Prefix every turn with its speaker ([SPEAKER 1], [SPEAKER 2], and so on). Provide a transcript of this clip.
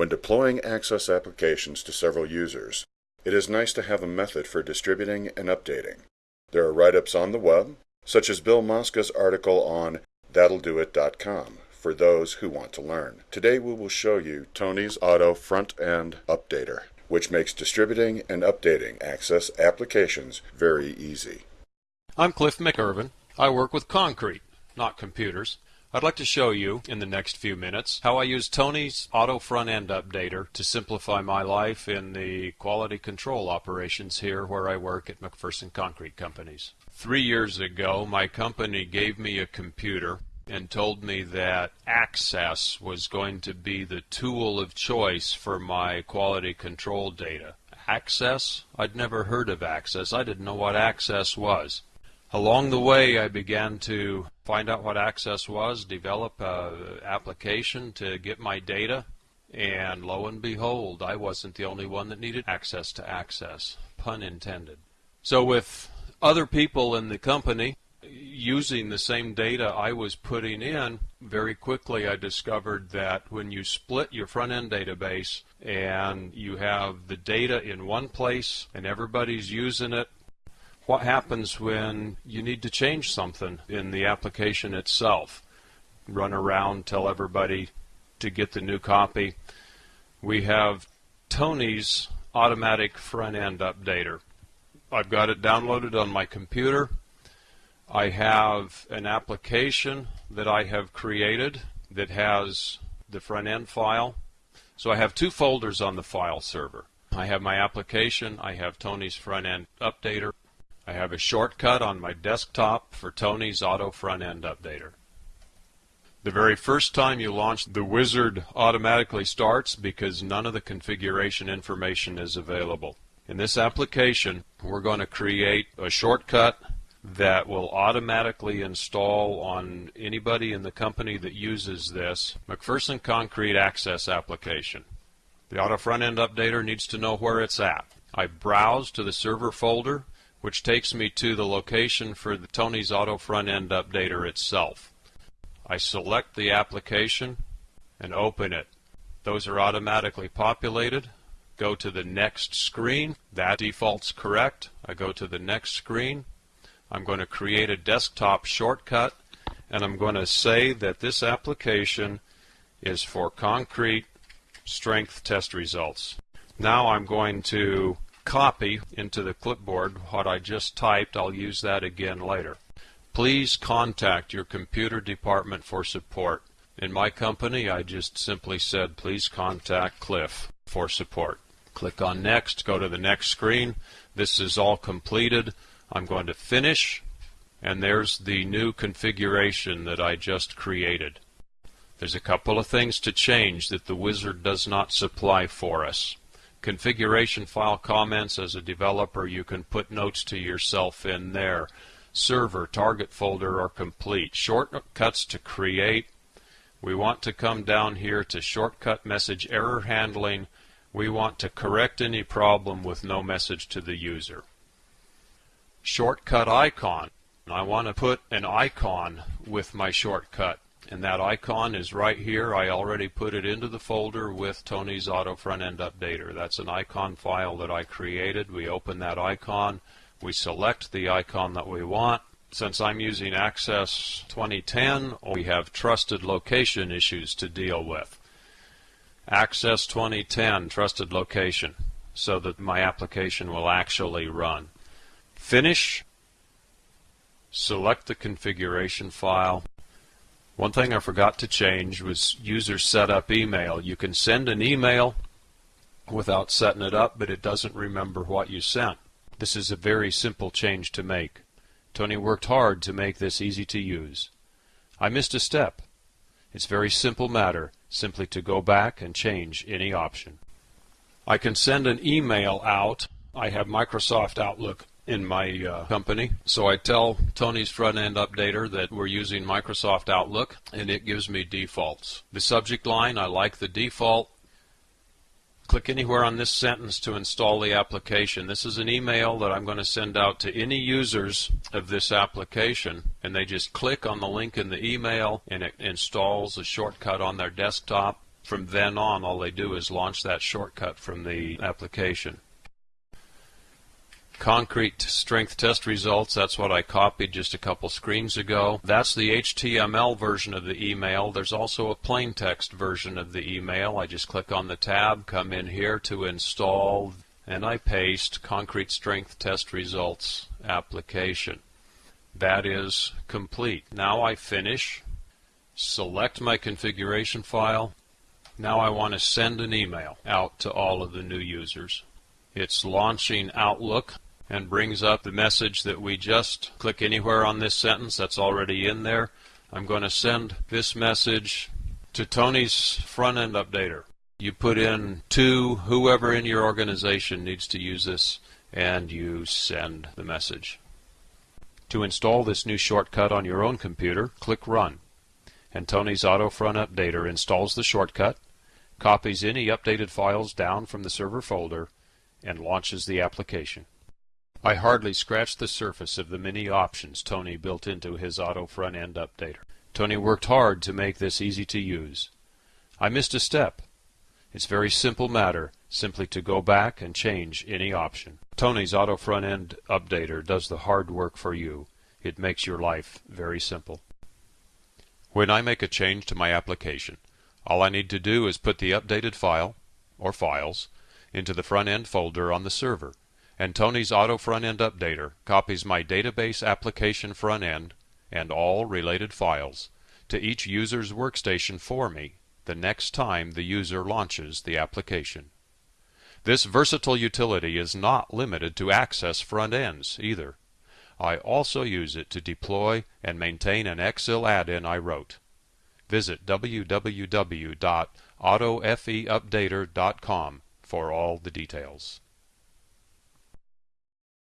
[SPEAKER 1] When deploying Access applications to several users, it is nice to have a method for distributing and updating. There are write-ups on the web, such as Bill Mosca's article on thatlldoit.com for those who want to learn. Today we will show you Tony's Auto Front-End Updater, which makes distributing and updating Access applications very easy.
[SPEAKER 2] I'm Cliff McIrvin. I work with concrete, not computers. I'd like to show you, in the next few minutes, how I use Tony's Auto Front-End Updater to simplify my life in the quality control operations here where I work at McPherson Concrete Companies. Three years ago, my company gave me a computer and told me that Access was going to be the tool of choice for my quality control data. Access? I'd never heard of Access. I didn't know what Access was. Along the way, I began to find out what Access was, develop an application to get my data, and lo and behold, I wasn't the only one that needed access to Access. Pun intended. So, with other people in the company, using the same data I was putting in, very quickly I discovered that when you split your front end database and you have the data in one place and everybody's using it, what happens when you need to change something in the application itself? Run around, tell everybody to get the new copy. We have Tony's automatic front end updater. I've got it downloaded on my computer. I have an application that I have created that has the front end file. So I have two folders on the file server. I have my application, I have Tony's front end updater. I have a shortcut on my desktop for Tony's auto front end updater. The very first time you launch, the wizard automatically starts because none of the configuration information is available. In this application, we're going to create a shortcut that will automatically install on anybody in the company that uses this McPherson Concrete Access application. The Auto Front End Updater needs to know where it's at. I browse to the server folder, which takes me to the location for the Tony's Auto Front End Updater itself. I select the application and open it. Those are automatically populated. Go to the next screen. That default's correct. I go to the next screen I'm going to create a desktop shortcut and I'm going to say that this application is for concrete strength test results. Now I'm going to copy into the clipboard what I just typed. I'll use that again later. Please contact your computer department for support. In my company, I just simply said, please contact Cliff for support. Click on Next, go to the next screen. This is all completed. I'm going to finish, and there's the new configuration that I just created. There's a couple of things to change that the wizard does not supply for us. Configuration file comments as a developer, you can put notes to yourself in there. Server, target folder are complete. Shortcuts to create. We want to come down here to shortcut message error handling. We want to correct any problem with no message to the user shortcut icon. I want to put an icon with my shortcut and that icon is right here. I already put it into the folder with Tony's Auto Front End Updater. That's an icon file that I created. We open that icon. We select the icon that we want. Since I'm using Access 2010, we have trusted location issues to deal with. Access 2010, trusted location, so that my application will actually run. Finish. Select the configuration file. One thing I forgot to change was user setup email. You can send an email without setting it up, but it doesn't remember what you sent. This is a very simple change to make. Tony worked hard to make this easy to use. I missed a step. It's a very simple matter, simply to go back and change any option. I can send an email out. I have Microsoft Outlook in my uh, company. So I tell Tony's front end updater that we're using Microsoft Outlook and it gives me defaults. The subject line, I like the default. Click anywhere on this sentence to install the application. This is an email that I'm going to send out to any users of this application and they just click on the link in the email and it installs a shortcut on their desktop From then on, all they do is launch that shortcut from the application. Concrete strength test results, that's what I copied just a couple screens ago. That's the HTML version of the email. There's also a plain text version of the email. I just click on the tab, come in here to install, and I paste concrete strength test results application. That is complete. Now I finish, select my configuration file. Now I want to send an email out to all of the new users. It's launching Outlook and brings up the message that we just click anywhere on this sentence that's already in there. I'm going to send this message to Tony's front end updater. You put in to whoever in your organization needs to use this and you send the message. To install this new shortcut on your own computer, click Run. And Tony's Auto Front Updater installs the shortcut, copies any updated files down from the server folder, and launches the application. I hardly scratched the surface of the many options Tony built into his auto front-end updater. Tony worked hard to make this easy to use. I missed a step. It's very simple matter, simply to go back and change any option. Tony's auto front-end updater does the hard work for you. It makes your life very simple. When I make a change to my application, all I need to do is put the updated file, or files, into the front-end folder on the server and Tony's Auto Front-End Updater copies my database application front-end and all related files to each user's workstation for me the next time the user launches the application. This versatile utility is not limited to Access front ends either. I also use it to deploy and maintain an Excel add-in I wrote. Visit www.autofeupdater.com for all the details.